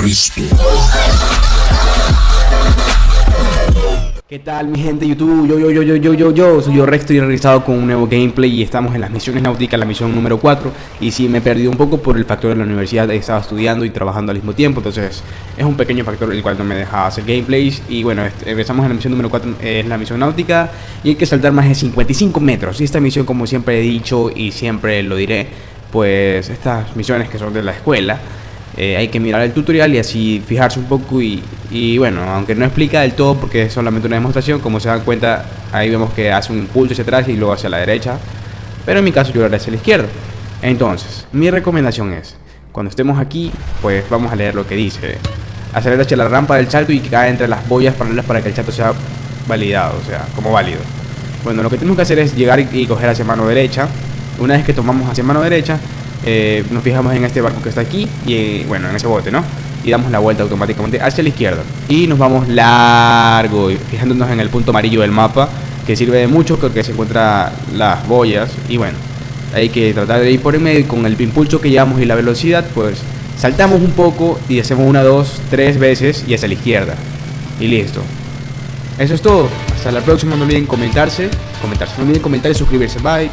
Cristo. ¿Qué tal mi gente YouTube? Yo, yo, yo, yo, yo, yo, yo, soy yo Rex, estoy regresado con un nuevo gameplay y estamos en las misiones náuticas, la misión número 4 Y sí, me he perdido un poco por el factor de la universidad, he estado estudiando y trabajando al mismo tiempo Entonces es un pequeño factor el cual no me deja hacer gameplays Y bueno, empezamos en la misión número 4, es la misión náutica Y hay que saltar más de 55 metros Y esta misión, como siempre he dicho y siempre lo diré Pues estas misiones que son de la escuela eh, hay que mirar el tutorial y así fijarse un poco y, bueno, aunque no explica del todo porque es solamente una demostración, como se dan cuenta, ahí vemos que hace un impulso hacia atrás y luego hacia la derecha, pero en mi caso yo lo haré hacia la izquierda. Entonces, mi recomendación es, cuando estemos aquí, pues vamos a leer lo que dice. Acelerar hacia la rampa del salto y que cae entre las boyas paralelas para que el salto sea validado, o sea, como válido. Bueno, lo que tenemos que hacer es llegar y, y coger hacia mano derecha. Una vez que tomamos hacia mano derecha, eh, nos fijamos en este barco que está aquí y bueno, en ese bote, ¿no? Y damos la vuelta automáticamente hacia la izquierda y nos vamos largo, fijándonos en el punto amarillo del mapa que sirve de mucho porque se encuentran las boyas y bueno, hay que tratar de ir por el medio y con el impulso que llevamos y la velocidad pues saltamos un poco y hacemos una, dos, tres veces y hacia la izquierda y listo. Eso es todo. Hasta la próxima. No olviden comentarse. Comentarse. No olviden comentar y suscribirse. Bye.